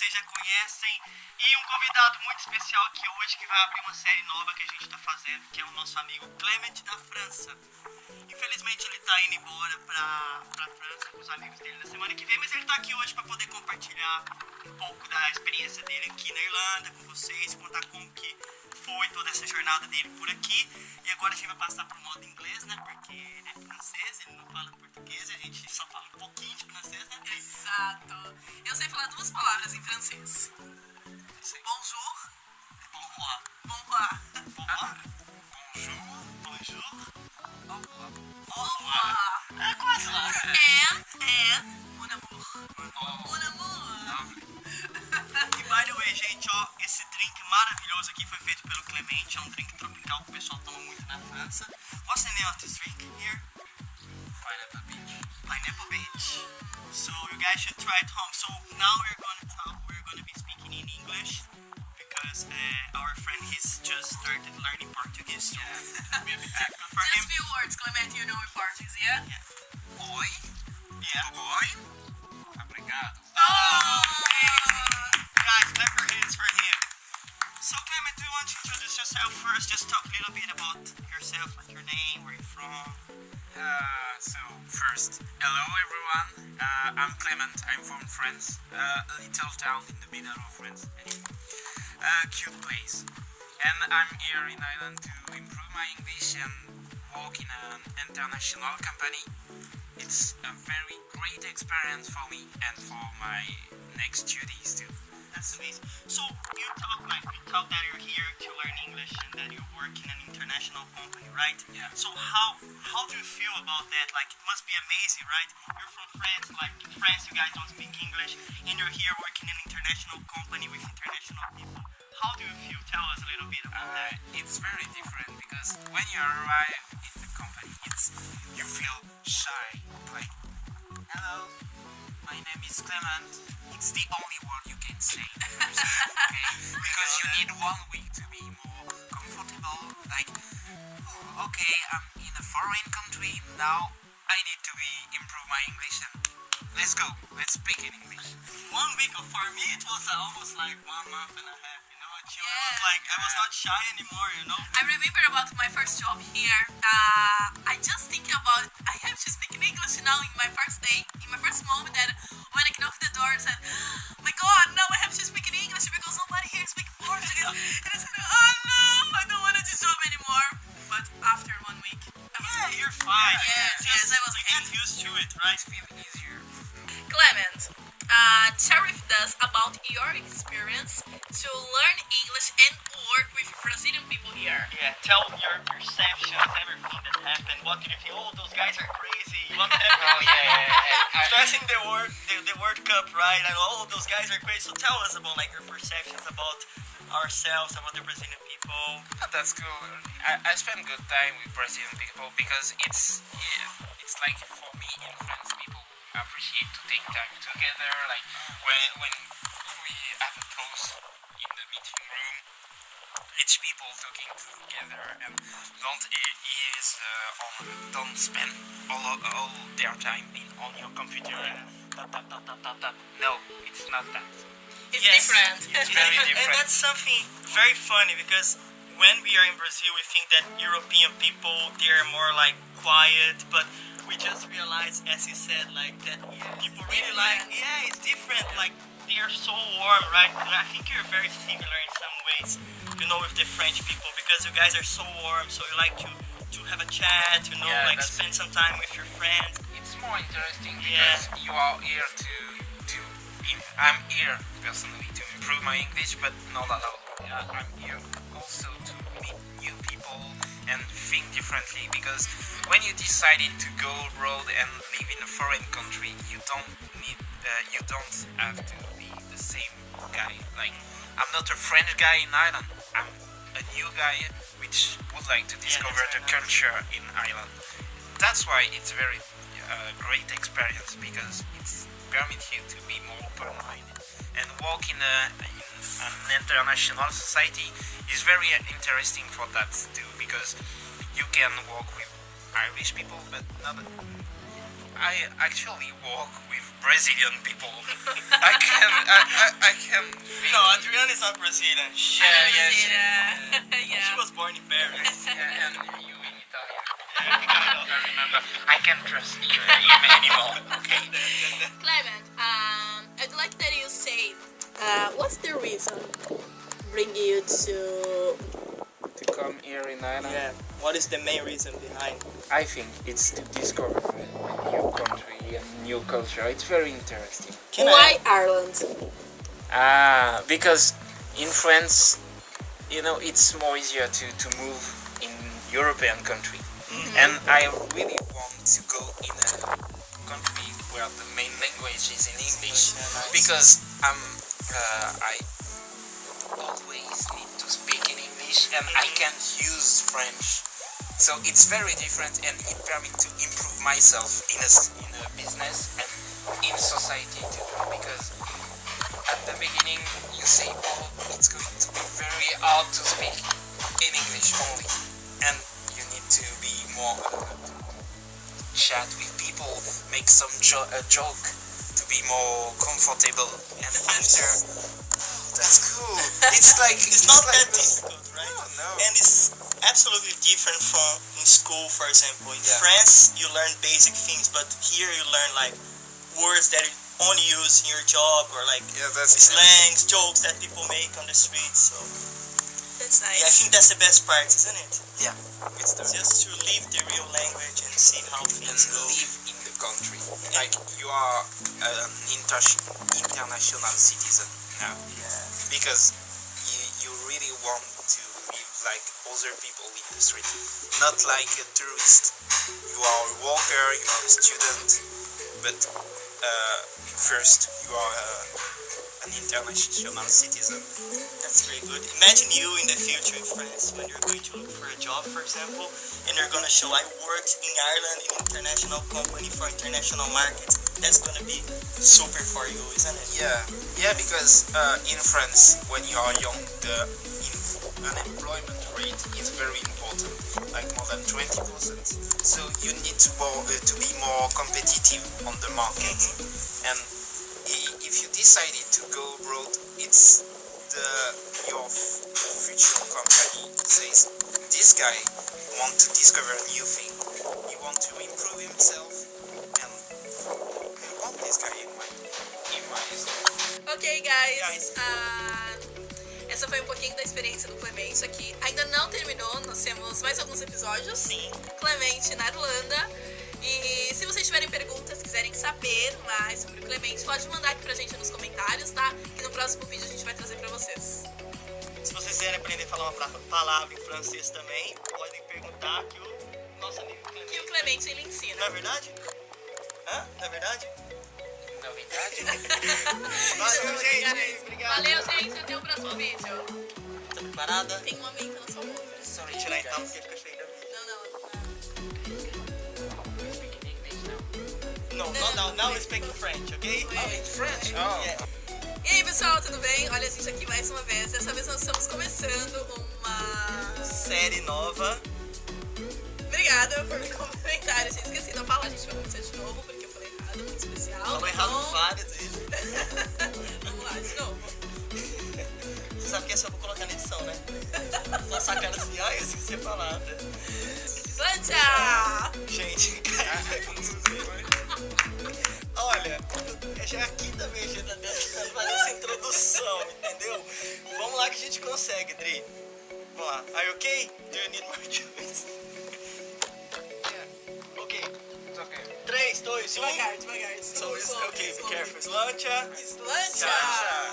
vocês já conhecem, e um convidado muito especial aqui hoje que vai abrir uma série nova que a gente está fazendo, que é o nosso amigo Clement da França. Infelizmente ele tá indo embora pra, pra França com os amigos dele na semana que vem, mas ele tá aqui hoje para poder compartilhar um pouco da experiência dele aqui na Irlanda com vocês, contar como que toda essa jornada dele por aqui. E agora a gente vai passar pro modo inglês, né? Porque ele é francês, ele não fala português, a gente só fala um pouquinho de francês, né? Exato. Eu sei falar duas palavras em francês. Bonjour. Bonjour. Bonjour. Bonjour. Bonjour. Au revoir. É quase lá. And, and, mon amour. Mon amour. By the way, gente, ó, esse drink maravilhoso aqui foi feito pelo Clemente, é um drink tropical que o pessoal toma muito na França. What's the name of this drink here? Pineapple Beach. Pineapple Beach. So you guys should try it home. So now we're gonna talk, we're gonna be speaking in English because uh, our friend he's just started learning Portuguese. So we'll be difficult for him. Just few words, Clemente, you know in Portuguese, yeah? Oi? Yeah. Oi? Obrigado. Oh! Guys, clap your hands for him. So Clement, do you want to introduce yourself first? Just talk a little bit about yourself, like your name, where you're from. Uh, so, first, hello everyone. Uh, I'm Clement. I'm from France. Uh, a little town in the middle of France. A cute place. And I'm here in Ireland to improve my English and work in an international company. It's a very great experience for me and for my next studies too. That's amazing. So you talk like you talk that you're here to learn English and that you work in an international company, right? Yeah. So how how do you feel about that? Like it must be amazing, right? You're from France, like in France you guys don't speak English, and you're here working in an international company with international people. How do you feel? Tell us a little bit about Uh, that. it's very different because when you arrive in the company, it's you feel shy. Like, hello, my name is Clement. It's the only word you can say. first okay? Because you need one week to be more comfortable. Like, oh, okay, I'm in a foreign country now. I need to be improve my English and let's go. Let's speak in English. One week of for me it was almost like one month and a half. You know, chill. I was like I was not shy anymore. You know. I remember about my first job here. Uh, I just think about I have to speak in English now in my first day, in my first moment. Us about your experience to learn English and work with Brazilian people here. Yeah, tell your perceptions, everything that happened. What did you feel? Oh, those guys are crazy. Whatever. Oh, yeah, yeah, yeah. Especially in the World, the, the World Cup, right? And oh, those guys are crazy. So tell us about like your perceptions about ourselves, about the Brazilian people. Oh, that's cool. I, I spend good time with Brazilian people because it's yeah, it's like for me in France people appreciate to take time together. Like when when we have a pause in the meeting room, each people talking together and don't is ease uh, on don't spend all of- all their time in on your computer and tap tap tap tap tap tap. No, it's not that. It's Yes. different. It's very and, and that's something very funny because when we are in Brazil, we think that European people they are more like quiet, but we just realized, as you said, like that people really like. Yeah, it's different. Like they are so warm, right? And I think you're very similar in some ways, you know, with the French people because you guys are so warm. So you like to to have a chat, you know, Yeah, like spend some time with your friends. it's more interesting Yeah. because you are here to to im- here personally to improve my English but not at all yeah, I'm here also to meet new people and think differently because when you decided to go abroad and live in a foreign country you don't need uh, you don't have to be the same guy. Like I'm not a French guy in Ireland. I'm a new guy which would like to discover that's the culture in Ireland. That's why it's a very uh, great experience because it's permit you to be more open-minded and work in, a, uh, in an international society is very uh, interesting for that too because you can work with Irish people but not I actually work with Brazilian Brazilian people. I can, I, I, I can. Feel, No, Adriana is not Brazilian. She, Yeah, yes. she yeah. was born in Paris. yeah, and remember. I can't trust you anymore. Okay. Clement, um, I'd like that you say uh, what's the reason bring you to To come here in Ireland, Yeah. What is the main reason behind? I think it's to discover a new country and new culture. It's very interesting. Can why Ireland? Ah, because in France, you know, it's more easier to, to move in European country. And I really want to go in a country where the main language is in English. Because I'm, uh, I always need to speak in English and I can't use French. So it's very different and it permits to improve myself in a, in a business and in society too. Because at the beginning you say, oh, it's going to be very hard to speak in English only. More chat with people, make some jo- a joke to be more comfortable. And after, oh, that's cool. It's like It's not like that difficult, right? No. And it's absolutely different from in school, for example. In Yeah. France, you learn basic things, but here you learn like words that you only use in your job or like Yeah, slangs, jokes that people make on the streets. So That's yeah, I think that's the best part, isn't it? Yeah, it's the Just to live the real language and see how and things go. live in the country. Like you are an inter- international citizen now because you, you really want to live like other people in the street, not like a tourist. You are a worker, you are a student, but uh, first you are uh, an international citizen. That's very good. Imagine you in the future in France when you're going to look for a job, for example, and you're gonna show I worked in Ireland in an international company for international markets. That's gonna be super for you, isn't it? Yeah, yeah, because uh, in France, when you are young, the unemployment rate is very important, like more than 20%. So you need to, more, uh, to be more competitive on the market. And if you decided to go abroad, it's the your future company says this guy want to discover a new thing. He want to improve himself, and I want this guy in my in my. Ok, guys. Ah, essa foi um pouquinho da experiência do Clemente aqui. Ainda não terminou, nós temos mais alguns episódios. Sim. Clemente na Irlanda. E se vocês tiverem perguntas, quiserem saber mais sobre o Clemente, pode mandar aqui pra gente nos comentários, tá? Que no próximo vídeo a gente vai trazer pra vocês. Se vocês quiserem aprender a falar uma palavra em francês também, podem perguntar que o nosso amigo Que o Clemente. Clemente ele Não ensina. é verdade? Hã? Não é verdade? Novidade? Valeu, gente. Obrigado. Valeu, gente. Até o próximo vídeo. Tá preparada? Tem uma menta na sua boca. Sorry, tirar então porque fica feio No, no, no, now we speak French, okay? Oh, it's French? Oh. Yeah. E aí, pessoal, tudo bem? Olha a gente aqui mais uma vez. Dessa vez nós estamos começando uma. Série nova. Obrigada por comentar. Eu tinha esquecido a palavra. A gente vai começar de novo porque eu falei errado, muito especial. Falou errado bom? várias vezes. Vamos lá, de novo. Você sabe que essa eu vou colocar na edição, né? Só sacar assim, ah, eu esqueci a palavra. Gente, olha, já é a quinta vez que a gente tá tentando fazer essa introdução, entendeu? Vamos lá que a gente consegue, Dri. Vamos lá. Are you okay? Do you need more juice? Ok. It's okay. 3, 2, 1. Devagar, devagar. So, it's, okay, be careful. Tchau, tchau.